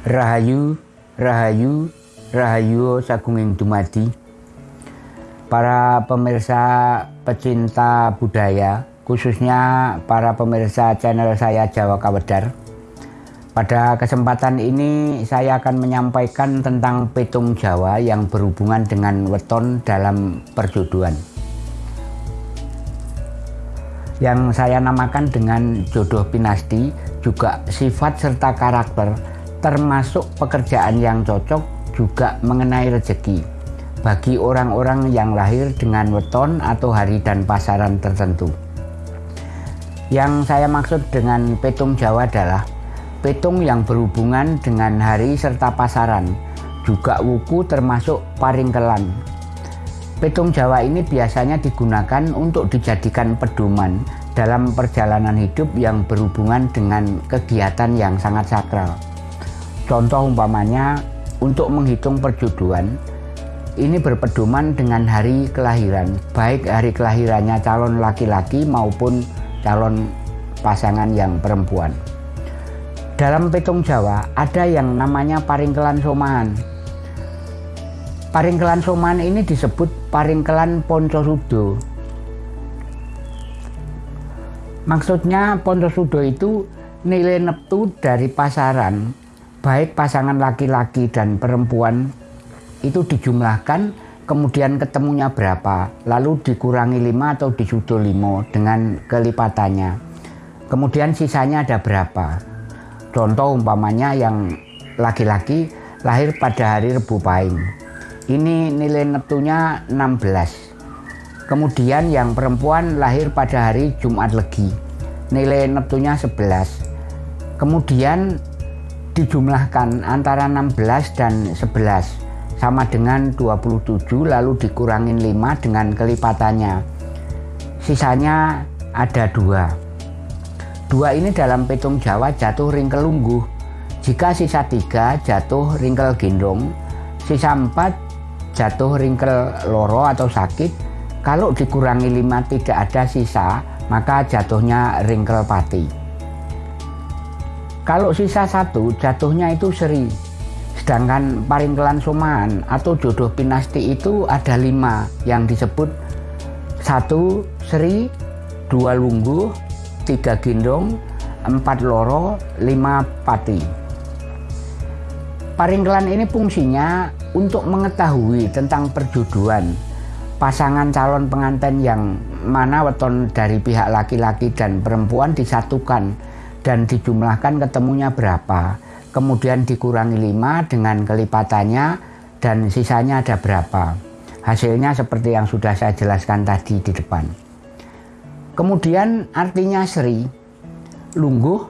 Rahayu, Rahayu, Rahayu Sagunging Dumadi. Para pemirsa pecinta budaya, khususnya para pemirsa channel saya Jawa Kawedar. Pada kesempatan ini saya akan menyampaikan tentang petung Jawa yang berhubungan dengan weton dalam perjodohan. Yang saya namakan dengan jodoh pinasti juga sifat serta karakter termasuk pekerjaan yang cocok juga mengenai rezeki bagi orang-orang yang lahir dengan weton atau hari dan pasaran tertentu. Yang saya maksud dengan petung Jawa adalah petung yang berhubungan dengan hari serta pasaran, juga wuku termasuk paringkelan. Petung Jawa ini biasanya digunakan untuk dijadikan pedoman dalam perjalanan hidup yang berhubungan dengan kegiatan yang sangat sakral. Contoh umpamanya untuk menghitung perjodohan, ini berpedoman dengan hari kelahiran, baik hari kelahirannya calon laki-laki maupun calon pasangan yang perempuan. Dalam petung Jawa ada yang namanya paringkelan somahan. Paringkelan somahan ini disebut paringkelan poncosudo. Maksudnya poncosudo itu nilai neptu dari pasaran, baik pasangan laki-laki dan perempuan itu dijumlahkan kemudian ketemunya berapa lalu dikurangi 5 atau disudo 5 dengan kelipatannya kemudian sisanya ada berapa Contoh umpamanya yang laki-laki lahir pada hari Rebu Pahing. Ini nilai neptunya 16. Kemudian yang perempuan lahir pada hari Jumat Legi. Nilai neptunya 11. Kemudian dijumlahkan antara 16 dan 11 sama dengan 27 lalu dikurangin 5 dengan kelipatannya. Sisanya ada dua. Dua ini dalam petung Jawa jatuh ringkel lungguh. Jika sisa tiga jatuh ringkel gendong, sisa empat jatuh ringkel loro atau sakit. Kalau dikurangi lima tidak ada sisa, maka jatuhnya ringkel pati. Kalau sisa satu jatuhnya itu seri. Sedangkan paringkelan soman atau jodoh pinasti itu ada lima yang disebut satu seri, dua lungguh, tiga gendong, empat loro, lima pati. Paringkelan ini fungsinya untuk mengetahui tentang perjodohan pasangan calon pengantin yang mana weton dari pihak laki-laki dan perempuan disatukan dan dijumlahkan ketemunya berapa kemudian dikurangi lima dengan kelipatannya dan sisanya ada berapa hasilnya seperti yang sudah saya jelaskan tadi di depan Kemudian artinya seri, lungguh,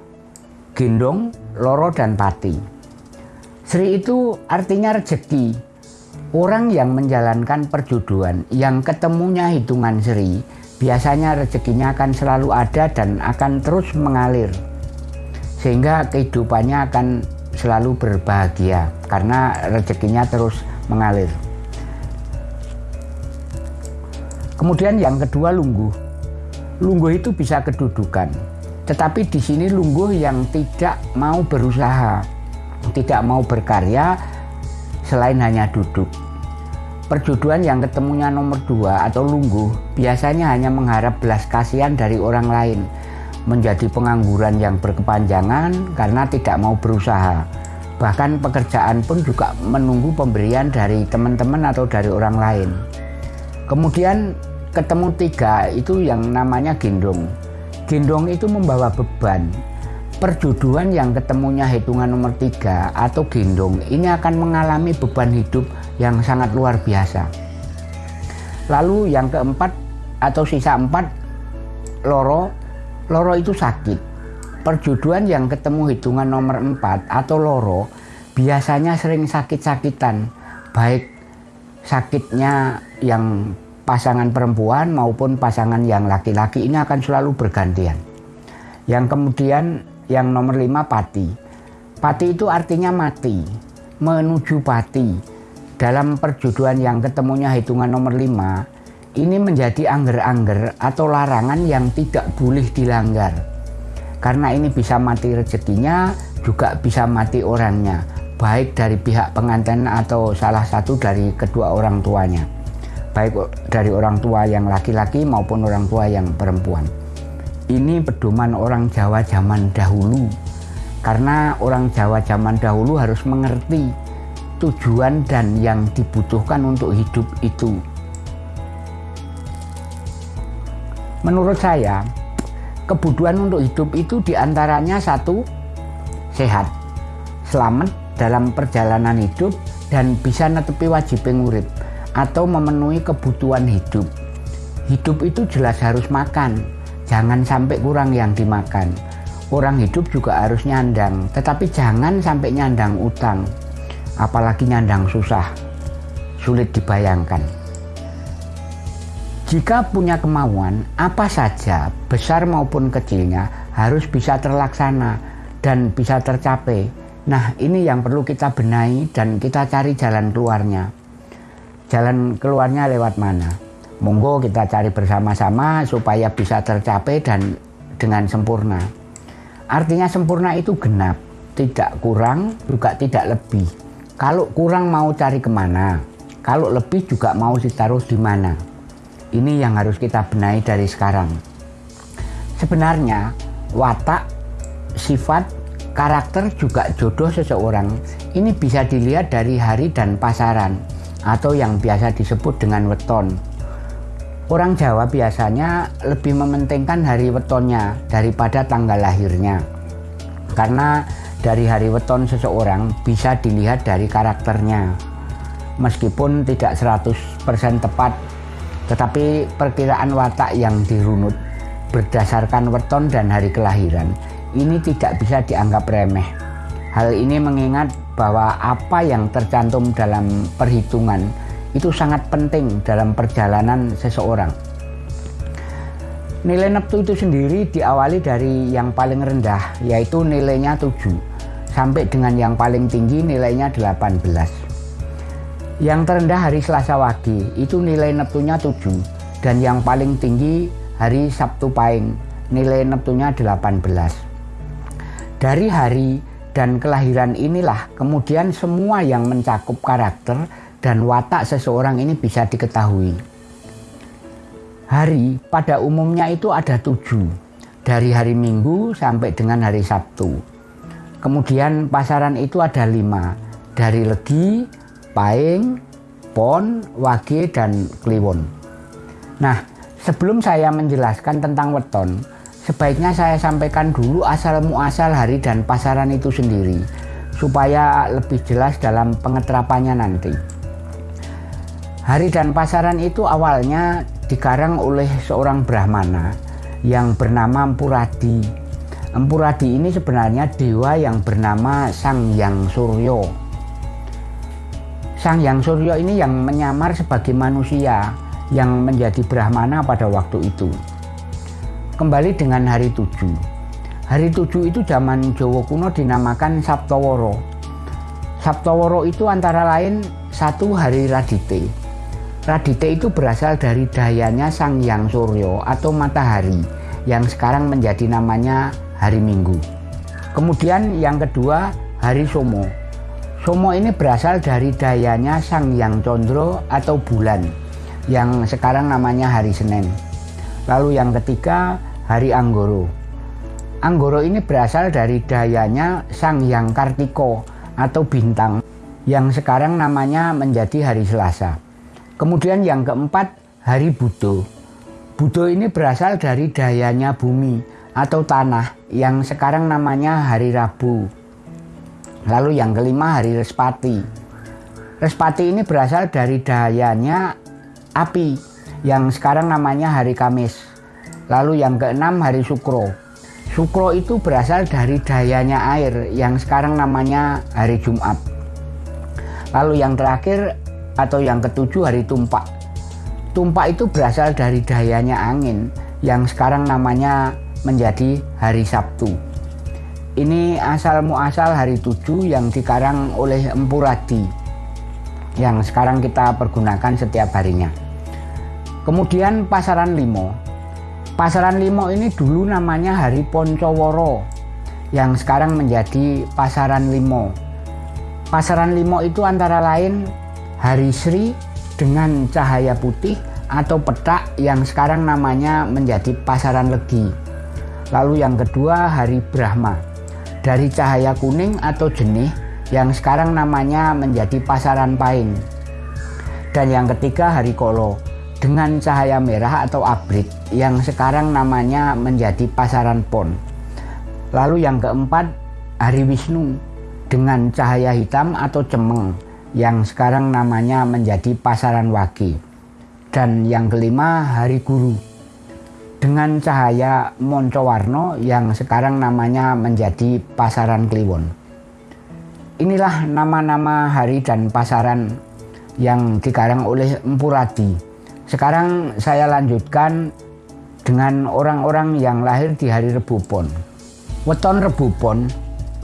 gendong, loro, dan pati. Sri itu artinya rezeki. Orang yang menjalankan perjodohan, yang ketemunya hitungan seri, biasanya rezekinya akan selalu ada dan akan terus mengalir. Sehingga kehidupannya akan selalu berbahagia karena rezekinya terus mengalir. Kemudian yang kedua lungguh lungguh itu bisa kedudukan. Tetapi di sini lungguh yang tidak mau berusaha, tidak mau berkarya selain hanya duduk. Perjodohan yang ketemunya nomor dua atau lungguh biasanya hanya mengharap belas kasihan dari orang lain, menjadi pengangguran yang berkepanjangan karena tidak mau berusaha. Bahkan pekerjaan pun juga menunggu pemberian dari teman-teman atau dari orang lain. Kemudian ketemu tiga itu yang namanya gendong. Gendong itu membawa beban. Perjodohan yang ketemunya hitungan nomor tiga atau gendong ini akan mengalami beban hidup yang sangat luar biasa. Lalu yang keempat atau sisa empat loro, loro itu sakit. Perjodohan yang ketemu hitungan nomor empat atau loro biasanya sering sakit-sakitan, baik sakitnya yang pasangan perempuan maupun pasangan yang laki-laki ini akan selalu bergantian. Yang kemudian yang nomor lima pati. Pati itu artinya mati, menuju pati. Dalam perjodohan yang ketemunya hitungan nomor lima, ini menjadi angger-angger atau larangan yang tidak boleh dilanggar. Karena ini bisa mati rezekinya, juga bisa mati orangnya. baik dari pihak pengantin atau salah satu dari kedua orang tuanya baik dari orang tua yang laki-laki maupun orang tua yang perempuan ini pedoman orang Jawa zaman dahulu karena orang Jawa zaman dahulu harus mengerti tujuan dan yang dibutuhkan untuk hidup itu menurut saya kebutuhan untuk hidup itu di antaranya satu sehat selamat dalam perjalanan hidup dan bisa netepi wajib pengurip atau memenuhi kebutuhan hidup. Hidup itu jelas harus makan jangan sampai kurang yang dimakan. Orang hidup juga harus nyandang tetapi jangan sampai nyandang utang apalagi nyandang susah. Sulit dibayangkan jika punya kemauan, apa saja, besar maupun kecilnya, harus bisa terlaksana dan bisa tercapai. Nah, ini yang perlu kita benahi dan kita cari jalan keluarnya. Jalan keluarnya lewat mana? Monggo kita cari bersama-sama supaya bisa tercapai dan dengan sempurna. Artinya sempurna itu genap, tidak kurang, juga tidak lebih. Kalau kurang mau cari ke mana? Kalau lebih juga mau ditaruh di mana? Ini yang harus kita benahi dari sekarang. Sebenarnya watak, sifat, karakter juga jodoh seseorang ini bisa dilihat dari hari dan pasaran atau yang biasa disebut dengan weton. Orang Jawa biasanya lebih mementingkan hari wetonnya daripada tanggal lahirnya. Karena dari hari weton seseorang bisa dilihat dari karakternya. Meskipun tidak 100% tepat tetapi perkiraan watak yang dirunut berdasarkan weton dan hari kelahiran ini tidak bisa dianggap remeh. Hal ini mengingat bahwa apa yang tercantum dalam perhitungan itu sangat penting dalam perjalanan seseorang. Nilai neptu itu sendiri diawali dari yang paling rendah yaitu nilainya 7 sampai dengan yang paling tinggi nilainya 18. Yang terendah hari Selasa Wage itu nilai Neptunya 7 dan yang paling tinggi hari Sabtu Pahing nilai Neptunya 18. Dari hari dan kelahiran inilah kemudian semua yang mencakup karakter dan watak seseorang ini bisa diketahui. Hari pada umumnya itu ada tujuh, dari hari Minggu sampai dengan hari Sabtu. Kemudian pasaran itu ada lima, dari Legi, Paing, Pon, Wage, dan Kliwon. Nah, sebelum saya menjelaskan tentang weton, sebaiknya saya sampaikan dulu asal muasal hari dan pasaran itu sendiri, supaya lebih jelas dalam pengeterapannya nanti. Hari dan pasaran itu awalnya dikarang oleh seorang Brahmana yang bernama Empuradi. Empuradi ini sebenarnya dewa yang bernama Sang Yang Suryo Sang Yang Suryo ini yang menyamar sebagai manusia yang menjadi Brahmana pada waktu itu. Kembali dengan hari tujuh. Hari tujuh itu zaman Jawa kuno dinamakan Sabtoworo. Sabtoworo itu antara lain satu hari Radite. Radite itu berasal dari dayanya Sang Yang Suryo atau matahari yang sekarang menjadi namanya hari Minggu. Kemudian yang kedua hari Somo Somo ini berasal dari dayanya Sang Yang Condro atau bulan yang sekarang namanya hari Senin. Lalu yang ketiga hari Anggoro. Anggoro ini berasal dari dayanya Sang Yang Kartiko atau bintang yang sekarang namanya menjadi hari Selasa. Kemudian yang keempat hari Budo. Budo ini berasal dari dayanya bumi atau tanah yang sekarang namanya hari Rabu Lalu yang kelima hari Respati. Respati ini berasal dari dayanya api yang sekarang namanya hari Kamis. Lalu yang keenam hari Sukro. Sukro itu berasal dari dayanya air yang sekarang namanya hari Jumat. Lalu yang terakhir atau yang ketujuh hari Tumpak. Tumpak itu berasal dari dayanya angin yang sekarang namanya menjadi hari Sabtu. Ini asal muasal hari tujuh yang dikarang oleh Empu Radi yang sekarang kita pergunakan setiap harinya. Kemudian pasaran limo. Pasaran limo ini dulu namanya Hari Poncoworo yang sekarang menjadi pasaran limo. Pasaran limo itu antara lain hari Sri dengan cahaya putih atau petak yang sekarang namanya menjadi pasaran legi. Lalu yang kedua hari Brahma dari cahaya kuning atau jenih yang sekarang namanya menjadi pasaran pain. Dan yang ketiga hari Kolo dengan cahaya merah atau abrit yang sekarang namanya menjadi pasaran pon. Lalu yang keempat hari Wisnu dengan cahaya hitam atau cemeng yang sekarang namanya menjadi pasaran wagi. Dan yang kelima hari guru dengan cahaya moncowarno yang sekarang namanya menjadi pasaran kliwon. Inilah nama-nama hari dan pasaran yang dikarang oleh Empu Radi. Sekarang saya lanjutkan dengan orang-orang yang lahir di hari Rebu Pon. Weton Rebu Pon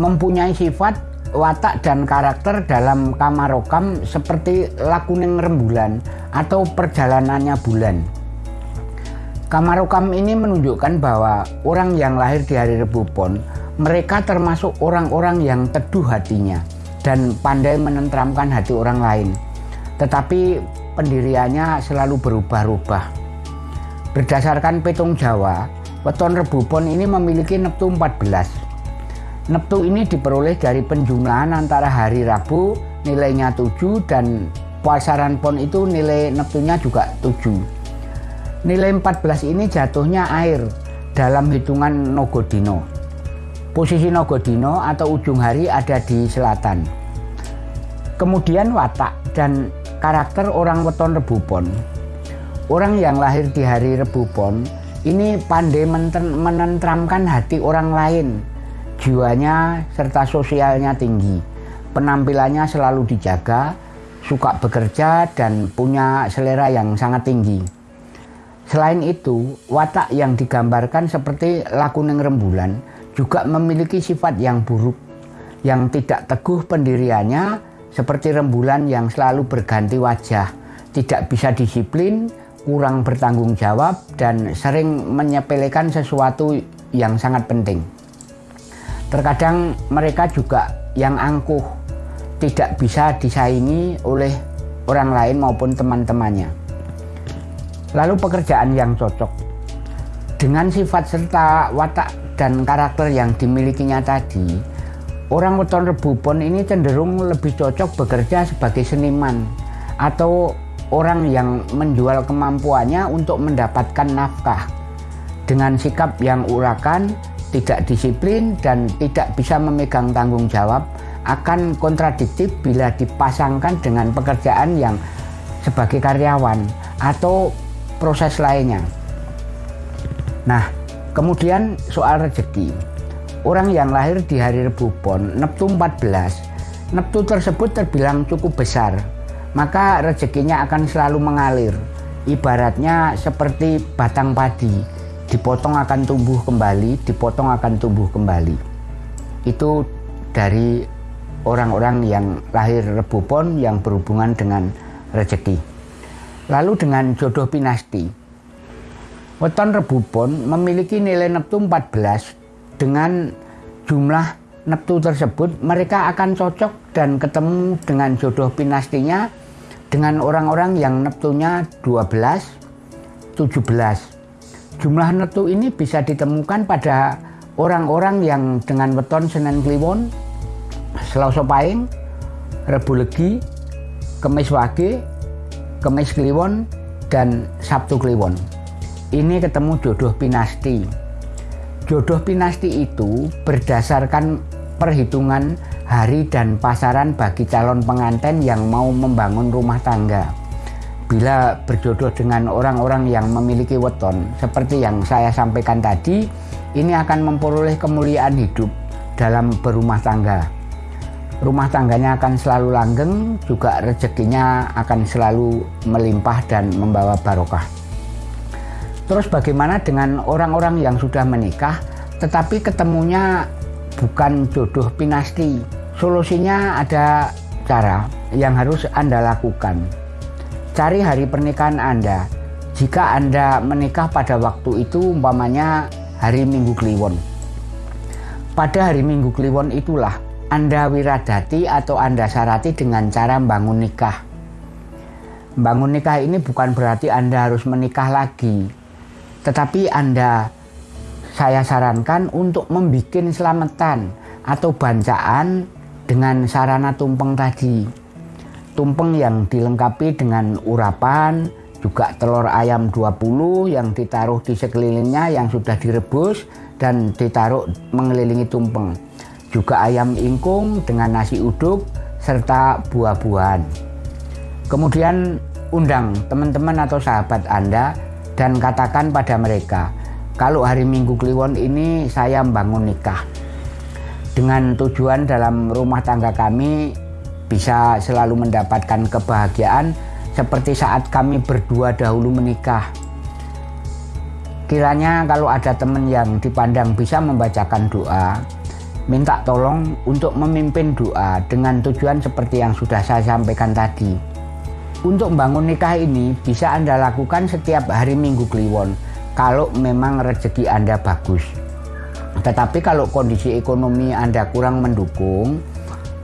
mempunyai sifat watak dan karakter dalam kamarokam seperti lakuning rembulan atau perjalanannya bulan. Kamarokam ini menunjukkan bahwa orang yang lahir di hari Rebu Pon, mereka termasuk orang-orang yang teduh hatinya dan pandai menentramkan hati orang lain. Tetapi pendiriannya selalu berubah-ubah. Berdasarkan petung Jawa, weton Rebu Pon ini memiliki neptu 14 Neptu ini diperoleh dari penjumlahan antara hari Rabu nilainya 7 dan pasaran pon itu nilai neptunya juga 7. Nilai 14 ini jatuhnya air dalam hitungan Nogodino. Posisi Nogodino atau ujung hari ada di selatan. Kemudian watak dan karakter orang weton rebupon. Orang yang lahir di hari rebupon ini pandai menentramkan hati orang lain jiwanya serta sosialnya tinggi. Penampilannya selalu dijaga, suka bekerja dan punya selera yang sangat tinggi. Selain itu, watak yang digambarkan seperti lakuning rembulan juga memiliki sifat yang buruk, yang tidak teguh pendiriannya seperti rembulan yang selalu berganti wajah, tidak bisa disiplin, kurang bertanggung jawab, dan sering menyepelekan sesuatu yang sangat penting. Terkadang mereka juga yang angkuh, tidak bisa disaingi oleh orang lain maupun teman-temannya. Lalu pekerjaan yang cocok. Dengan sifat serta watak dan karakter yang dimilikinya tadi, orang weton rebupon ini cenderung lebih cocok bekerja sebagai seniman atau orang yang menjual kemampuannya untuk mendapatkan nafkah. Dengan sikap yang urakan, tidak disiplin dan tidak bisa memegang tanggung jawab akan kontradiktif bila dipasangkan dengan pekerjaan yang sebagai karyawan atau proses lainnya. Nah, kemudian soal rezeki. Orang yang lahir di hari Rebu Pon, Neptu 14, Neptu tersebut terbilang cukup besar, maka rezekinya akan selalu mengalir. Ibaratnya seperti batang padi dipotong akan tumbuh kembali, dipotong akan tumbuh kembali. Itu dari orang-orang yang lahir rebupon yang berhubungan dengan rezeki. Lalu dengan jodoh pinasti. Weton rebupon memiliki nilai neptu 14 dengan jumlah neptu tersebut mereka akan cocok dan ketemu dengan jodoh pinastinya dengan orang-orang yang neptunya 12, 17, Jumlah netu ini bisa ditemukan pada orang-orang yang dengan weton Senen Kliwon, Selasa Paing, Rebu Legi, Kemis Wage, Kemis Kliwon, dan Sabtu Kliwon. Ini ketemu jodoh pinasti. Jodoh pinasti itu berdasarkan perhitungan hari dan pasaran bagi calon pengantin yang mau membangun rumah tangga bila berjodoh dengan orang-orang yang memiliki weton seperti yang saya sampaikan tadi ini akan memperoleh kemuliaan hidup dalam berumah tangga rumah tangganya akan selalu langgeng juga rezekinya akan selalu melimpah dan membawa barokah terus bagaimana dengan orang-orang yang sudah menikah tetapi ketemunya bukan jodoh pinasti solusinya ada cara yang harus anda lakukan Cari hari pernikahan Anda. Jika Anda menikah pada waktu itu umpamanya hari Minggu Kliwon. Pada hari Minggu Kliwon itulah Anda wiradati atau Anda syarati dengan cara bangun nikah. Bangun nikah ini bukan berarti Anda harus menikah lagi. Tetapi Anda saya sarankan untuk membuat selamatan atau bancaan dengan sarana tumpeng tadi. Tumpeng yang dilengkapi dengan urapan, juga telur ayam 20 yang ditaruh di sekelilingnya yang sudah direbus dan ditaruh mengelilingi tumpeng juga ayam ingkung dengan nasi uduk serta buah-buahan. Kemudian undang teman-teman atau sahabat Anda dan katakan pada mereka, kalau hari Minggu Kliwon ini saya membangun nikah. Dengan tujuan dalam rumah tangga kami bisa selalu mendapatkan kebahagiaan seperti saat kami berdua dahulu menikah. Kiranya kalau ada teman yang dipandang bisa membacakan doa, minta tolong untuk memimpin doa dengan tujuan seperti yang sudah saya sampaikan tadi. Untuk membangun nikah ini bisa Anda lakukan setiap hari Minggu Kliwon kalau memang rezeki Anda bagus. Tetapi kalau kondisi ekonomi Anda kurang mendukung,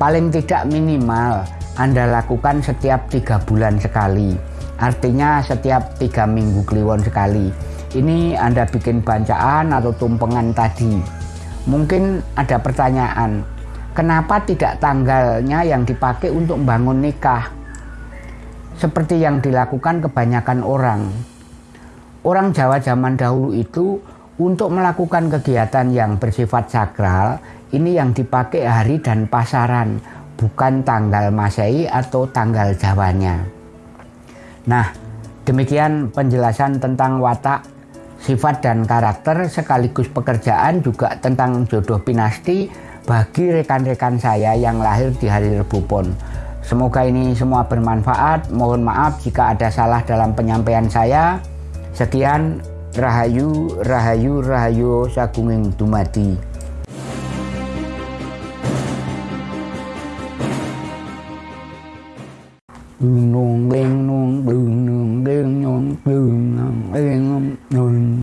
paling tidak minimal Anda lakukan setiap tiga bulan sekali. Artinya setiap tiga minggu kliwon sekali. Ini Anda bikin bancaan atau tumpengan tadi Mungkin ada pertanyaan, kenapa tidak tanggalnya yang dipakai untuk membangun nikah? Seperti yang dilakukan kebanyakan orang. Orang Jawa zaman dahulu itu untuk melakukan kegiatan yang bersifat sakral, ini yang dipakai hari dan pasaran, bukan tanggal Masehi atau tanggal Jawanya. Nah, demikian penjelasan tentang watak sifat dan karakter sekaligus pekerjaan juga tentang jodoh pinasti bagi rekan-rekan saya yang lahir di hari Rebu Pon. Semoga ini semua bermanfaat. Mohon maaf jika ada salah dalam penyampaian saya. Sekian Rahayu, Rahayu, Rahayu Sagunging Dumadi. đường đen non đường đường đen non đường đen non